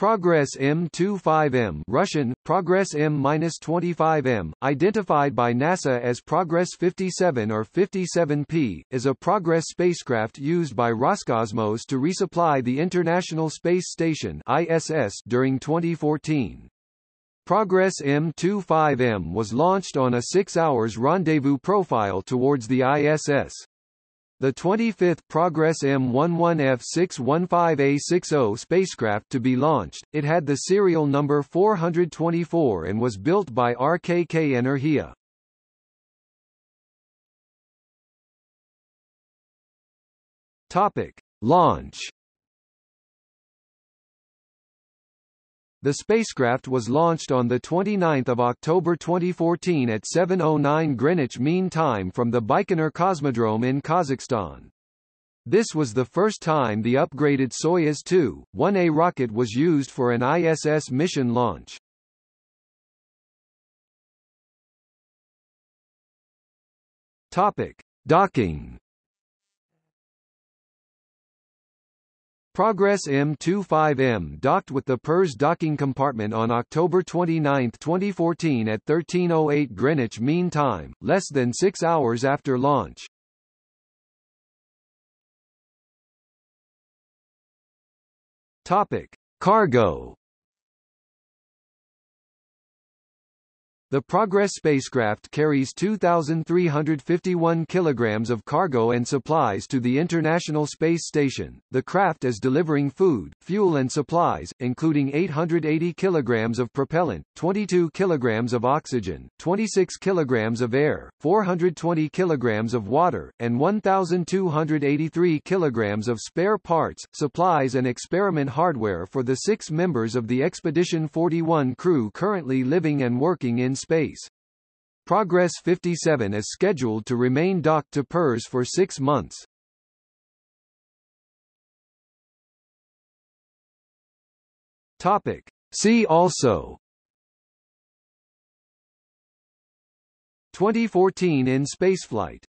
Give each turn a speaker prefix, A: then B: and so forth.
A: Progress M25M Russian, Progress M-25M, identified by NASA as Progress 57 or 57P, is a Progress spacecraft used by Roscosmos to resupply the International Space Station ISS during 2014. Progress M25M was launched on a six hours rendezvous profile towards the ISS. The 25th Progress M11F615A60 spacecraft to be launched, it had the serial number 424 and was built by RKK Energia. Topic. Launch The spacecraft was launched on 29 October 2014 at 7.09 Greenwich Mean Time from the Baikonur Cosmodrome in Kazakhstan. This was the first time the upgraded Soyuz 2, 1A rocket was used for an ISS mission launch. Topic. Docking Progress M25M docked with the Pirs docking compartment on October 29, 2014 at 13.08 Greenwich Mean Time, less than six hours after launch. Topic. Cargo The Progress spacecraft carries 2,351 kilograms of cargo and supplies to the International Space Station. The craft is delivering food, fuel and supplies, including 880 kilograms of propellant, 22 kilograms of oxygen, 26 kilograms of air, 420 kilograms of water, and 1,283 kilograms of spare parts, supplies and experiment hardware for the six members of the Expedition 41 crew currently living and working in space. Progress 57 is scheduled to remain docked to Pirs for six months. Topic. See also 2014 in spaceflight